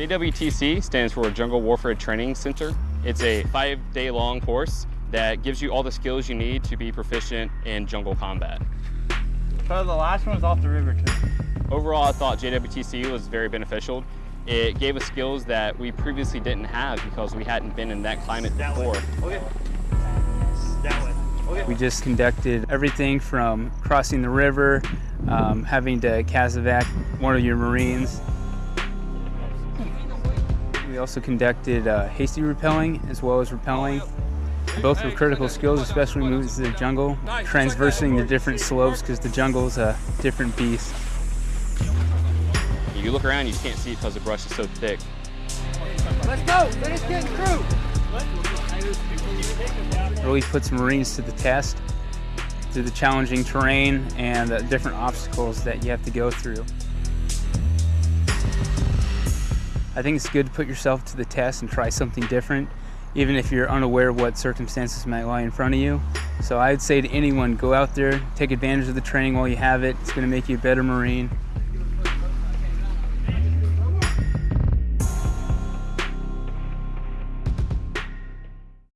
JWTC stands for Jungle Warfare Training Center. It's a five-day long course that gives you all the skills you need to be proficient in jungle combat. So the last one was off the river too. Overall, I thought JWTC was very beneficial. It gave us skills that we previously didn't have because we hadn't been in that climate before. Okay. That way. Okay. We just conducted everything from crossing the river, um, having to casevac one of your Marines. We also conducted uh, hasty rappelling as well as rappelling. Both were critical skills, especially moving we moved to the jungle, transversing the different slopes because the jungle is a different beast. You look around, you just can't see it because the brush is so thick. Let's go! Finish getting through! Really puts Marines to the test through the challenging terrain and the different obstacles that you have to go through. I think it's good to put yourself to the test and try something different, even if you're unaware of what circumstances might lie in front of you. So I'd say to anyone, go out there, take advantage of the training while you have it. It's going to make you a better Marine.